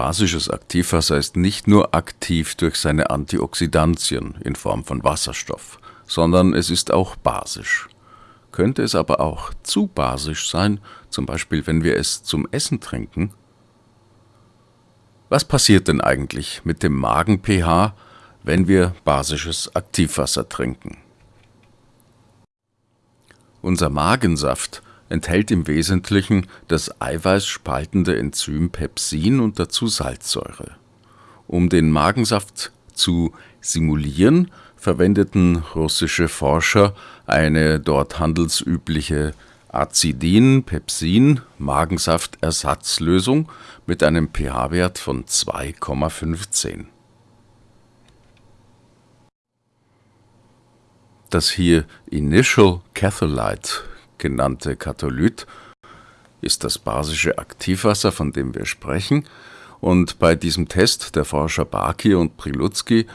Basisches Aktivwasser ist nicht nur aktiv durch seine Antioxidantien in Form von Wasserstoff, sondern es ist auch basisch. Könnte es aber auch zu basisch sein, zum Beispiel wenn wir es zum Essen trinken? Was passiert denn eigentlich mit dem Magen-pH, wenn wir basisches Aktivwasser trinken? Unser Magensaft enthält im Wesentlichen das eiweißspaltende Enzym Pepsin und dazu Salzsäure. Um den Magensaft zu simulieren, verwendeten russische Forscher eine dort handelsübliche Acidin-Pepsin-Magensaftersatzlösung mit einem pH-Wert von 2,15. Das hier Initial Catholyte genannte Katholyt ist das basische Aktivwasser, von dem wir sprechen, und bei diesem Test der Forscher Baki und Prilutsky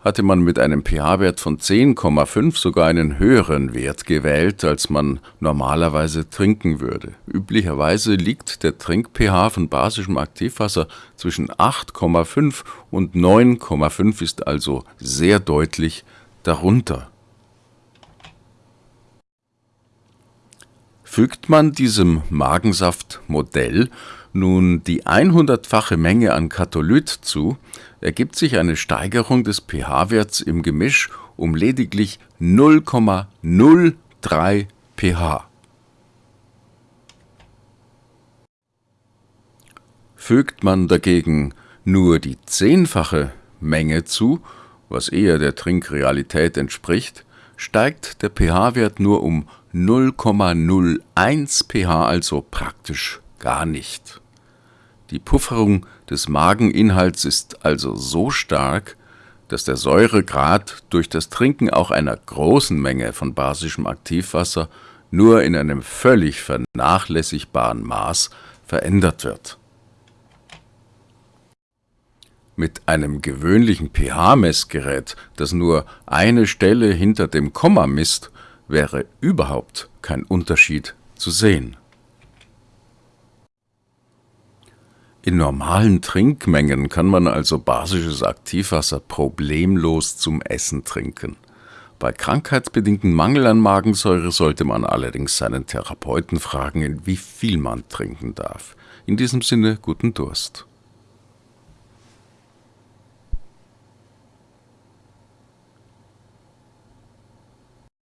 hatte man mit einem pH-Wert von 10,5 sogar einen höheren Wert gewählt, als man normalerweise trinken würde. Üblicherweise liegt der Trink-pH von basischem Aktivwasser zwischen 8,5 und 9,5, ist also sehr deutlich darunter. Fügt man diesem Magensaftmodell nun die 100-fache Menge an Katholyt zu, ergibt sich eine Steigerung des pH-Werts im Gemisch um lediglich 0,03 pH. Fügt man dagegen nur die zehnfache Menge zu, was eher der Trinkrealität entspricht, steigt der pH-Wert nur um 0,01 pH, also praktisch gar nicht. Die Pufferung des Mageninhalts ist also so stark, dass der Säuregrad durch das Trinken auch einer großen Menge von basischem Aktivwasser nur in einem völlig vernachlässigbaren Maß verändert wird. Mit einem gewöhnlichen pH-Messgerät, das nur eine Stelle hinter dem Komma misst, wäre überhaupt kein Unterschied zu sehen. In normalen Trinkmengen kann man also basisches Aktivwasser problemlos zum Essen trinken. Bei krankheitsbedingtem Mangel an Magensäure sollte man allerdings seinen Therapeuten fragen, in wie viel man trinken darf. In diesem Sinne guten Durst.